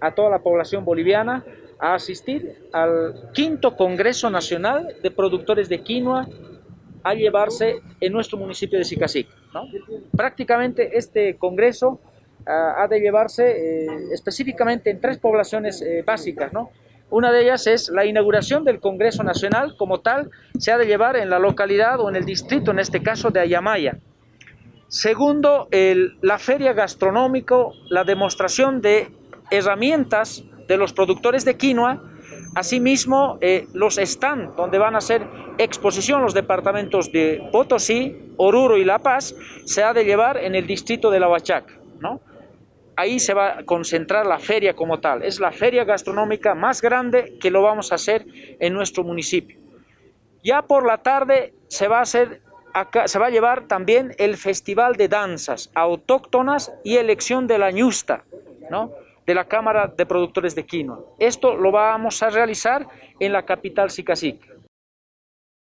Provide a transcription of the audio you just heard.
a toda la población boliviana a asistir al quinto Congreso Nacional de Productores de Quinoa a llevarse en nuestro municipio de Sicacic. Prácticamente este congreso ah, ha de llevarse eh, específicamente en tres poblaciones eh, básicas. ¿no? Una de ellas es la inauguración del Congreso Nacional como tal, se ha de llevar en la localidad o en el distrito, en este caso de Ayamaya. Segundo, la feria gastronómico, la demostración de herramientas de los productores de quinoa, asimismo eh, los stands donde van a hacer exposición los departamentos de Potosí, Oruro y La Paz, se ha de llevar en el distrito de La Huachaca, ¿no? Ahí se va a concentrar la feria como tal, es la feria gastronómica más grande que lo vamos a hacer en nuestro municipio. Ya por la tarde se va a hacer se va a llevar también el festival de danzas autóctonas y elección de la ñusta, ¿no? De la Cámara de Productores de Quinoa. Esto lo vamos a realizar en la capital Sicacic.